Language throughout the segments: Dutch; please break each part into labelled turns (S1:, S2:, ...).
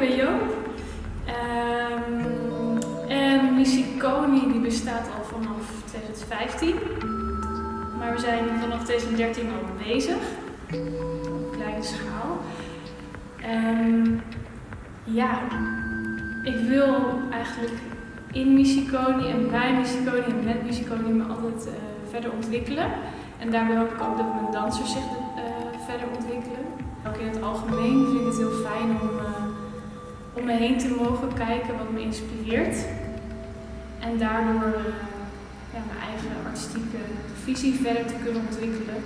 S1: VMBO. Um, ehm, en Missie Koning die bestaat al vanaf 2015. Maar we zijn vanaf 2013 al bezig. Op kleine schaal. Ehm, ja, ik wil eigenlijk in Missie Koning en bij Missie Koning en met Missie Koning me altijd eh, verder ontwikkelen. En daarbij hoop ik ook dat mijn dansers zich eh, verder ontwikkelen. Ook in het algemeen vind ik het heel fijn om eh, om me heen te mogen kijken wat me inspireert. En daardoor ja, mijn eigen artistieke visie verder te kunnen ontwikkelen.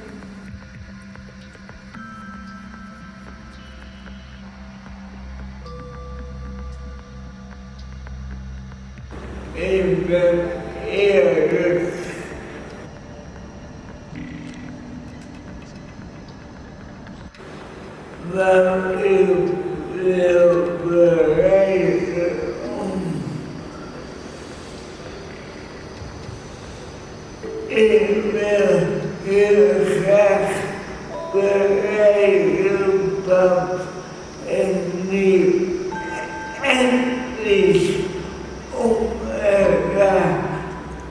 S2: Ik ben eerlijk. Wil bereiken Ik wil heel graag bereiken dat ik niet endlich om elkaar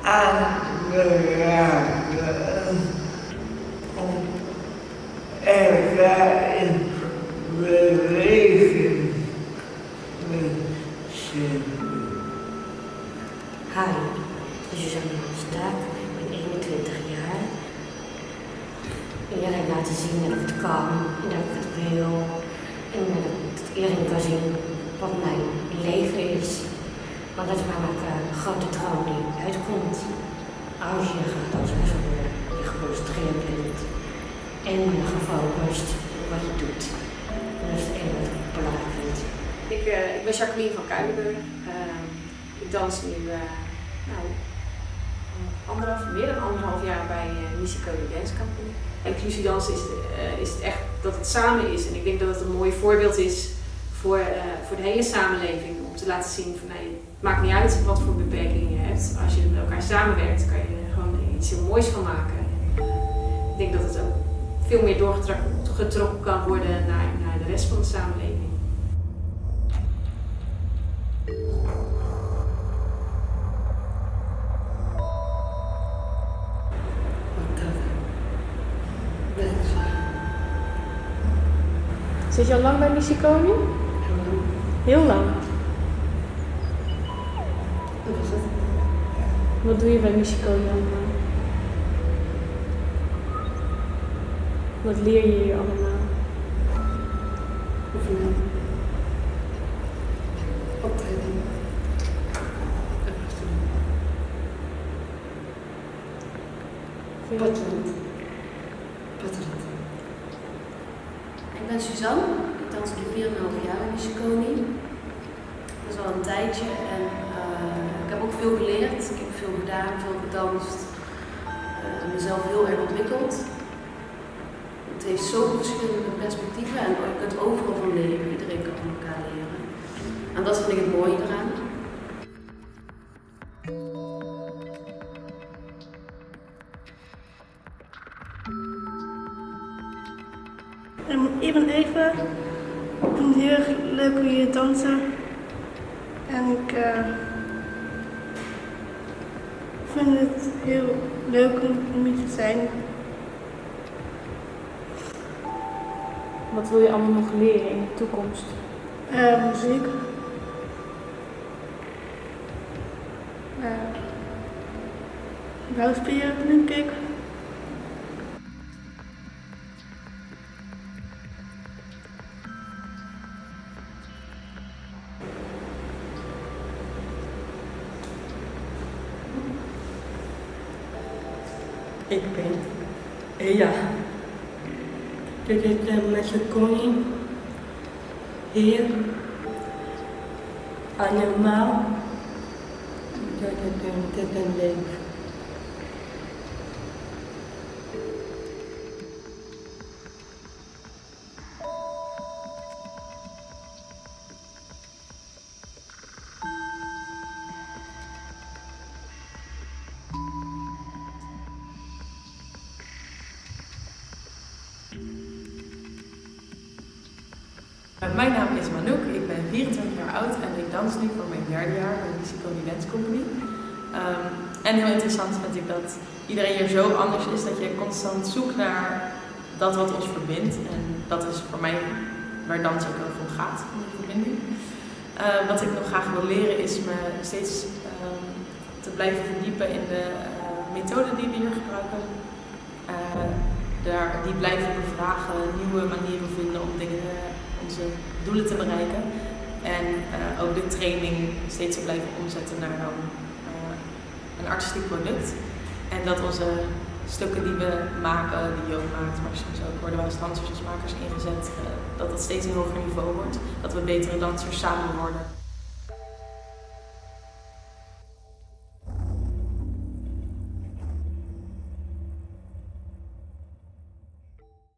S2: aan te raken. Om elkaar in beweging te zetten.
S3: Hi, Suzanne Staak, ik ben 21 jaar. En jij hebt laten zien dat ik het kan en dat ik het wil. En dat iedereen kan zien wat mijn leven is. Want dat is namelijk een grote droom die uitkomt. Als je gaat als worden, je geconcentreerd bent en je gefocust op wat je doet. En dat is het enige wat ik belangrijk vind.
S4: Ik, ik ben Jacqueline van Kuilenburg. Ik dans nu uh, nou, anderhalf, meer dan anderhalf jaar bij uh, Musico Dance Company. Inclusiedans is, is het echt dat het samen is. En ik denk dat het een mooi voorbeeld is voor, voor de hele samenleving. Om te laten zien van nee, het maakt niet uit wat voor beperkingen je hebt. Als je met elkaar samenwerkt kan je er gewoon iets heel moois van maken. Ik denk dat het ook veel meer doorgetrokken kan worden naar, naar de rest van de samenleving.
S1: Zit je al lang bij Musiconi? Heel lang.
S3: Wat is het?
S1: Wat doe je bij Musiconi allemaal? Wat leer je hier allemaal?
S3: Oefenen. Optreden. Patterend. Patterend.
S5: Ben Suzanne, ik dans nu 4,5 jaar in Musiconi. Dat is al een tijdje en uh, ik heb ook veel geleerd. Ik heb veel gedaan, veel gedanst. Uh, mezelf heel erg ontwikkeld. Het heeft zoveel verschillende perspectieven en je kunt overal van leren. Iedereen kan van elkaar leren. En dat vind ik het mooie eraan.
S6: Ik ben even. Ik vind het heel erg leuk om hier te dansen. En ik uh, vind het heel leuk om hier te zijn.
S1: Wat wil je allemaal nog leren in de toekomst?
S6: Uh, muziek. Uh, denk ik.
S7: Ik ben Ea. Dit is de Musiconi hier. Allemaal. Dat is een, dat
S8: Mijn naam is Manouk, ik ben 24 jaar oud en ik dans nu voor mijn derde jaar bij Musiconi Dance Company. Ehm, en heel interessant vind ik dat iedereen hier zo anders is dat je constant zoekt naar dat wat ons verbindt. En dat is voor mij waar dans ook heel gaat, om die verbinding. Eh, wat ik nog graag wil leren is me steeds ehm, te blijven verdiepen in de uh, methoden die we hier gebruiken. Uh, daar, die blijven bevragen, nieuwe manieren vinden om dingen, onze doelen te bereiken. En ook de training steeds te blijven omzetten naar een, een artistiek product. En dat onze stukken die we maken, die Joop maakt, maar soms ook worden wij als dansers als makers ingezet, dat het steeds een hoger niveau wordt. Dat we betere dansers samen worden.